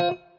you